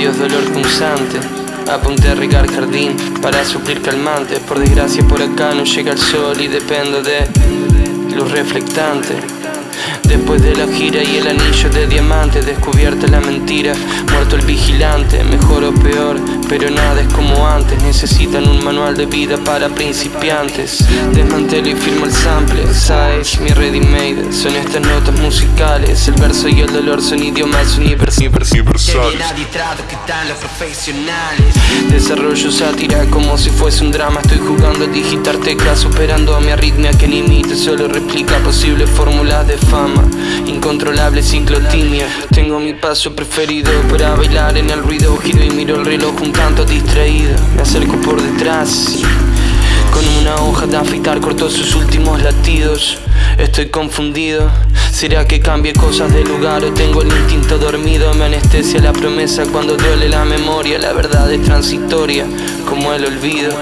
Adiós dolor punzante. Apunté a regar jardín para suplir calmantes Por desgracia por acá no llega el sol y dependo de luz reflectante. Después de la gira y el anillo de diamante Descubierta la mentira, muerto el vigilante Mejor o peor, pero nada es como antes. Necesitan un manual de vida para principiantes. Desmantelo y firmo el sample, size, mi ready made. Son estas notas musicales. El verso y el dolor son idiomas universales. Que están los profesionales. Desarrollo sátira como si fuese un drama. Estoy jugando a digitar teclas Superando a mi arritmia que limite. Solo replica posibles fórmulas de fama. Incontrolable ciclotimia Tengo mi paso preferido para bailar en el ruido. Giro y miro el reloj un tanto distraído. Me acerco por detrás Con una hoja de afeitar cortó sus últimos latidos. Estoy confundido. ¿Será que cambie cosas de lugar o tengo el instinto dormido? Me anestesia la promesa cuando duele la memoria. La verdad es transitoria como el olvido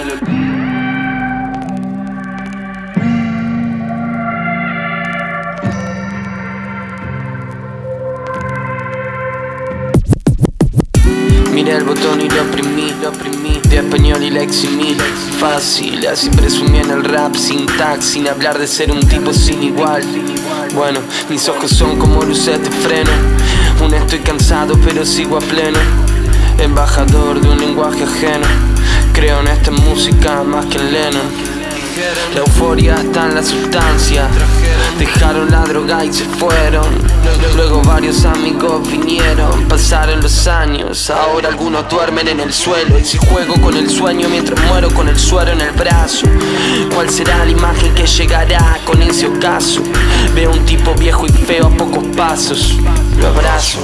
el botón y lo oprimí, lo oprimí. De español y la eximí. Fácil, así presumí en el rap Sin tag, sin hablar de ser un tipo sin igual. Bueno, mis ojos son como luces de freno. Aún estoy cansado pero sigo a pleno. Embajador de un lenguaje ajeno. Creo en esta música más que en Lennon la euforia está en la sustancia. Dejaron la droga y se fueron. Luego varios amigos vinieron. Pasaron los años. Ahora algunos duermen en el suelo. Y si juego con el sueño mientras muero con el suero en el brazo. ¿Cuál será la imagen que llegará con ese ocaso? Veo un tipo viejo y feo a pocos pasos. Lo abrazo.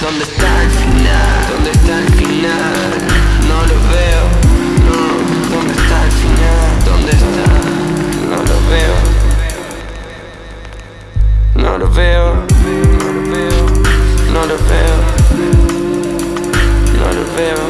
¿Dónde está el final? ¿Dónde está el final? fair